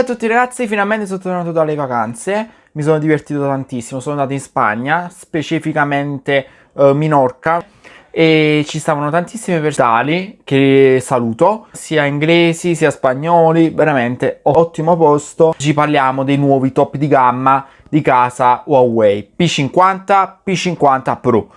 Ciao a tutti ragazzi, finalmente sono tornato dalle vacanze, mi sono divertito tantissimo, sono andato in Spagna, specificamente uh, Minorca e ci stavano tantissime persone che saluto, sia inglesi sia spagnoli, veramente ottimo posto. Ci parliamo dei nuovi top di gamma di casa Huawei P50, P50 Pro.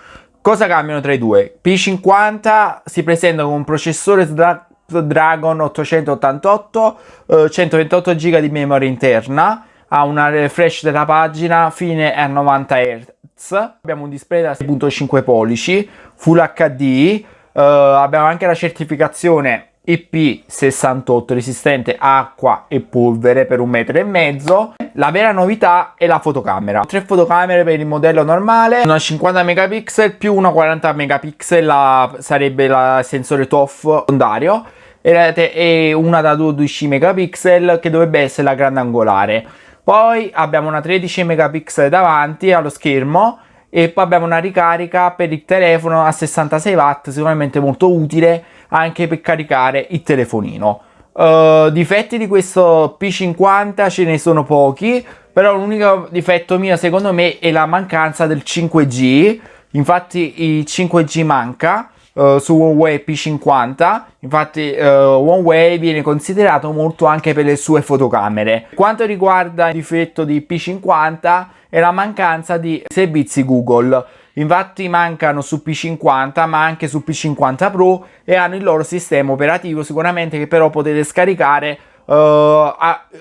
Cosa cambiano tra i due? P50 si presenta con un processore Snapdragon 888, eh, 128 GB di memoria interna, ha una refresh della pagina fine a 90 Hz, abbiamo un display da 6.5 pollici, Full HD, eh, abbiamo anche la certificazione IP68 resistente acqua e polvere per un metro e mezzo. La vera novità è la fotocamera. Tre fotocamere per il modello normale, una 50 megapixel più una 40 megapixel la, sarebbe il sensore TOF secondario e una da 12 megapixel che dovrebbe essere la grandangolare. Poi abbiamo una 13 megapixel davanti allo schermo e poi abbiamo una ricarica per il telefono a 66 watt, sicuramente molto utile anche per caricare il telefonino. Uh, difetti di questo P50 ce ne sono pochi, però l'unico difetto mio secondo me è la mancanza del 5G, infatti il 5G manca uh, su Huawei P50, infatti uh, Huawei viene considerato molto anche per le sue fotocamere. Quanto riguarda il difetto di P50 è la mancanza di servizi Google Infatti mancano su P50 ma anche su P50 Pro e hanno il loro sistema operativo sicuramente che però potete scaricare uh,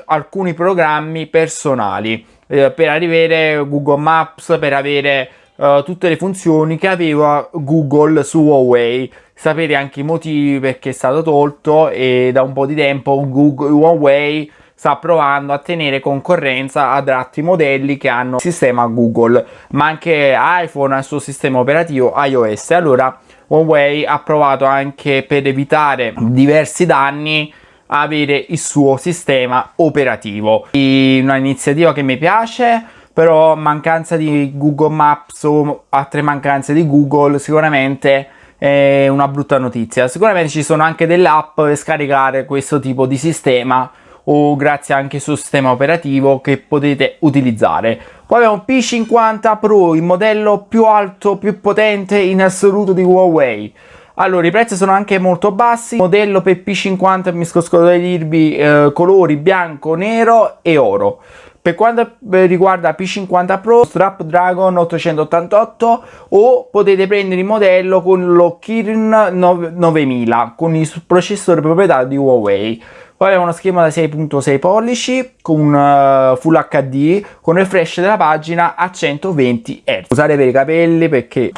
alcuni programmi personali uh, per avere Google Maps, per avere uh, tutte le funzioni che aveva Google su Huawei. Sapete anche i motivi perché è stato tolto e da un po' di tempo Google, Huawei sta provando a tenere concorrenza ad altri modelli che hanno sistema Google, ma anche iPhone ha il suo sistema operativo iOS. Allora Huawei ha provato anche per evitare diversi danni avere il suo sistema operativo. Una iniziativa che mi piace, però mancanza di Google Maps o altre mancanze di Google sicuramente è una brutta notizia. Sicuramente ci sono anche delle app per scaricare questo tipo di sistema o grazie anche suo sistema operativo che potete utilizzare. Poi abbiamo P50 Pro, il modello più alto, più potente in assoluto di Huawei. Allora, i prezzi sono anche molto bassi, modello per P50 mi scosco di dirvi eh, colori bianco, nero e oro. Per quanto riguarda P50 Pro, Snapdragon 888 o potete prendere il modello con lo Kirin 9000 con il processore proprietario di Huawei. Poi abbiamo uno schermo da 6.6 pollici con uh, Full HD con flash della pagina a 120 Hz. Usare per i capelli perché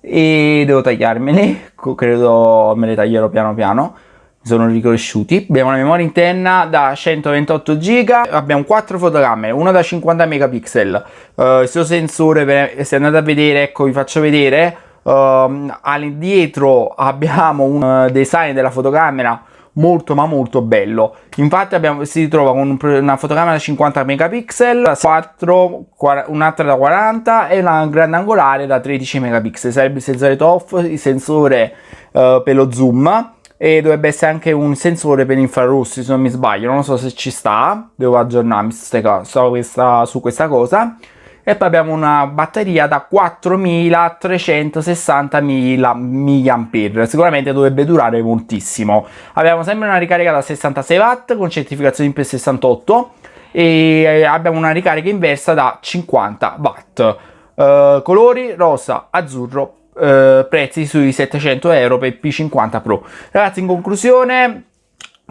e devo tagliarmeli, credo me li taglierò piano piano sono ricresciuti abbiamo una memoria interna da 128 giga abbiamo 4 fotocamere una da 50 megapixel uh, il suo sensore per, se andate a vedere ecco vi faccio vedere uh, all'indietro abbiamo un design della fotocamera molto ma molto bello. Infatti abbiamo, si ritrova con una fotocamera da 50 megapixel 4 un'altra da 40 e una grandangolare da 13 megapixel. Sarebbe il sensore TOF il sensore uh, per lo zoom e dovrebbe essere anche un sensore per infrarossi se non mi sbaglio. Non so se ci sta devo aggiornarmi su questa, su questa cosa e poi abbiamo una batteria da 4360 mAh sicuramente dovrebbe durare moltissimo. Abbiamo sempre una ricarica da 66 watt con certificazione IP68 e abbiamo una ricarica inversa da 50 watt. Uh, colori rosa azzurro uh, prezzi sui 700 euro per P50 Pro. Ragazzi in conclusione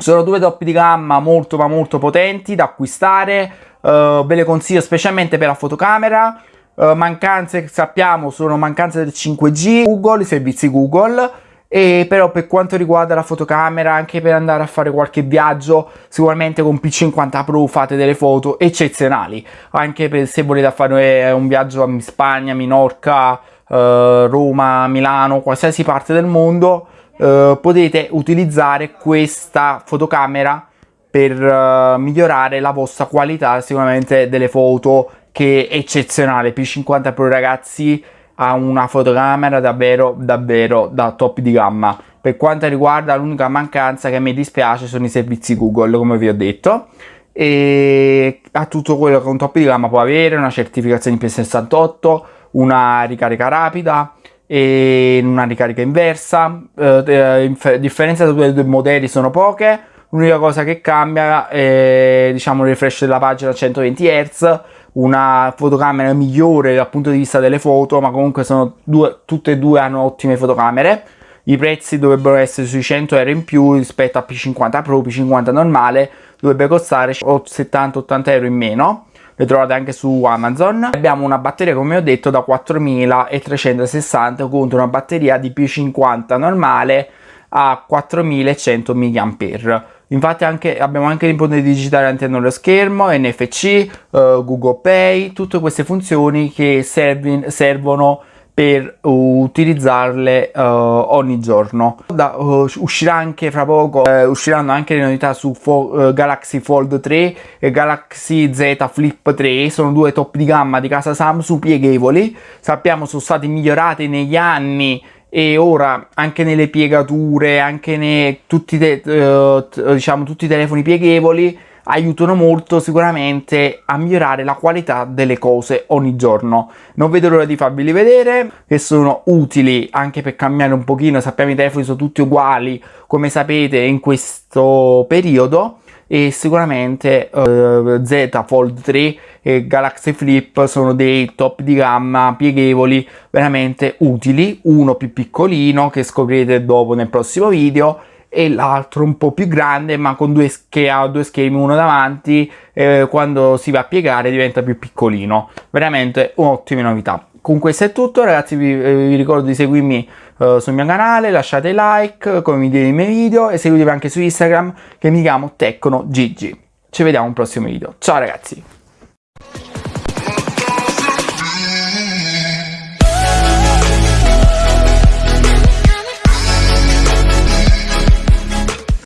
sono due top di gamma molto ma molto potenti da acquistare. Uh, ve le consiglio specialmente per la fotocamera. Uh, mancanze sappiamo sono mancanze del 5G Google, i servizi Google. E però per quanto riguarda la fotocamera anche per andare a fare qualche viaggio sicuramente con P50 Pro fate delle foto eccezionali. Anche per se volete fare un viaggio a Spagna, Minorca, uh, Roma, Milano, qualsiasi parte del mondo uh, potete utilizzare questa fotocamera per uh, migliorare la vostra qualità sicuramente delle foto che è eccezionale. P50 Pro ragazzi ha una fotocamera davvero davvero da top di gamma. Per quanto riguarda l'unica mancanza che mi dispiace sono i servizi Google come vi ho detto. E ha tutto quello che un top di gamma può avere, una certificazione IP68, una ricarica rapida e una ricarica inversa. Eh, differenza tra i due modelli sono poche, l'unica cosa che cambia è diciamo il refresh della pagina a 120 Hz, una fotocamera migliore dal punto di vista delle foto, ma comunque sono due, tutte e due hanno ottime fotocamere. I prezzi dovrebbero essere sui 100 euro in più rispetto a P50 Pro, P50 normale dovrebbe costare 70-80 euro in meno le trovate anche su Amazon. Abbiamo una batteria come ho detto da 4360 contro una batteria di P50 normale a 4100 mAh. Infatti anche, abbiamo anche l'input digitale all'interno dello schermo, NFC, eh, Google Pay, tutte queste funzioni che servi, servono per utilizzarle uh, ogni giorno. Da, uh, uscirà anche fra poco, uh, usciranno anche le novità su Fo Galaxy Fold 3 e Galaxy Z Flip 3, sono due top di gamma di casa Samsung pieghevoli, sappiamo sono stati migliorati negli anni e ora anche nelle piegature, anche nei tutti, diciamo, tutti i telefoni pieghevoli aiutano molto sicuramente a migliorare la qualità delle cose ogni giorno. Non vedo l'ora di farveli vedere, che sono utili anche per cambiare un pochino, sappiamo i telefoni sono tutti uguali, come sapete in questo periodo, e sicuramente uh, Z Fold 3 e Galaxy Flip sono dei top di gamma pieghevoli veramente utili. Uno più piccolino che scoprirete dopo nel prossimo video e l'altro un po' più grande ma con due che ha due schermi uno davanti eh, quando si va a piegare diventa più piccolino. Veramente un'ottima novità. Con questo è tutto ragazzi vi, eh, vi ricordo di seguirmi uh, sul mio canale lasciate like condividete i miei video e seguitemi anche su Instagram che mi chiamo TecnoGG ci vediamo al prossimo video. Ciao ragazzi